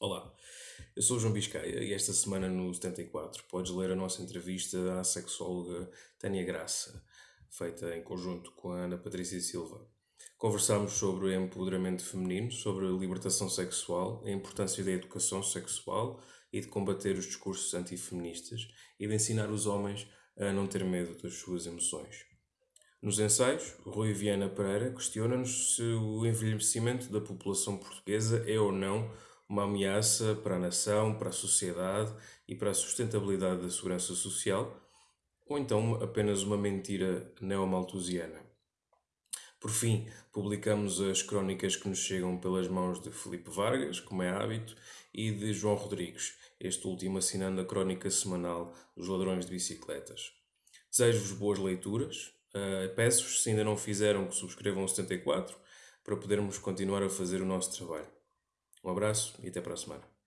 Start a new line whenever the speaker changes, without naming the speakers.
Olá, eu sou o João Biscaia e esta semana no 74 podes ler a nossa entrevista à sexóloga Tânia Graça, feita em conjunto com a Ana Patrícia Silva. Conversámos sobre empoderamento feminino, sobre a libertação sexual, a importância da educação sexual e de combater os discursos antifeministas e de ensinar os homens a não ter medo das suas emoções. Nos ensaios, Rui Viana Pereira questiona-nos se o envelhecimento da população portuguesa é ou não uma ameaça para a nação, para a sociedade e para a sustentabilidade da segurança social, ou então apenas uma mentira neomalthusiana. Por fim, publicamos as crónicas que nos chegam pelas mãos de Felipe Vargas, como é hábito, e de João Rodrigues, este último assinando a crónica semanal dos ladrões de bicicletas. Desejo-vos boas leituras. Uh, Peço-vos, se ainda não fizeram, que subscrevam o 74 para podermos continuar a fazer o nosso trabalho. Um abraço e até para a semana.